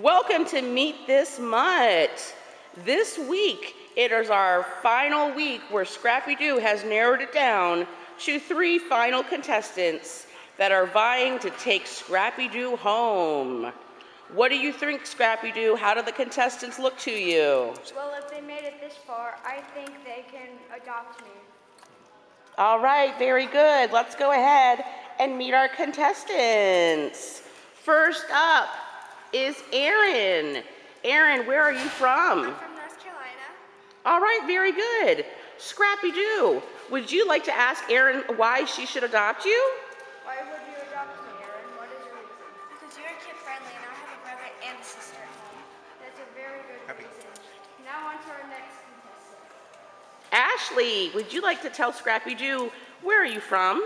Welcome to Meet This Mutt. This week, it is our final week where Scrappy Doo has narrowed it down to three final contestants that are vying to take Scrappy Doo home. What do you think, Scrappy Doo? How do the contestants look to you? Well, if they made it this far, I think they can adopt me. All right, very good. Let's go ahead and meet our contestants. First up is Aaron. Aaron, where are you from? I'm from North Carolina. All right, very good. Scrappy Doo, would you like to ask Aaron why she should adopt you? Why would you adopt me, Aaron? What is your reason? Because you're kid friendly and I have a brother and a sister at home. That's a very good reason. Now on to our next contestant. Ashley, would you like to tell Scrappy Doo where are you from?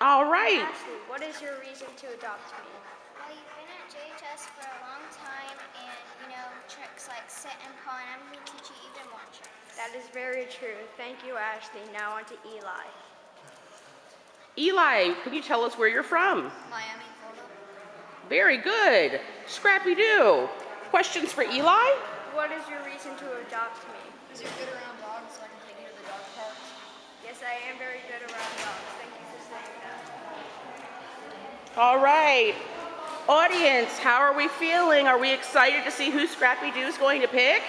Jacksonville, Florida. All right. Ashley, what is your reason to adopt me? Well, you've been at JHS for a long time and you know tricks like sit and paw and I'm going to teach you even more tricks. That is very true. Thank you, Ashley. Now on to Eli. Eli, can you tell us where you're from? Miami, Florida. Very good. Scrappy Doo, questions for Eli? What is your reason to adopt me? Because you're good around dogs so I can take you to the dog park. Yes, I am very good around dogs. Thank you for saying that. All right. Audience, how are we feeling? Are we excited to see who Scrappy Doo is going to pick?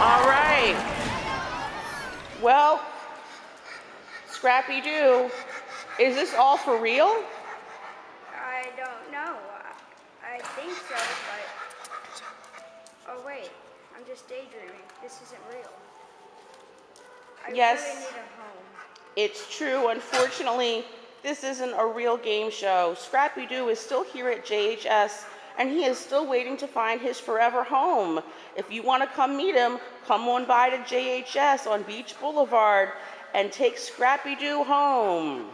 All right. Well, Scrappy Doo, is this all for real? I don't know. I, think so, but. Oh, wait. I'm just daydreaming. This isn't real. I Yes. really need a home. It's true. Unfortunately, this isn't a real game show. Scrappy Doo is still here at JHS and he is still waiting to find his forever home. If you want to come meet him, come on by to JHS on Beach Boulevard and take Scrappy Doo home.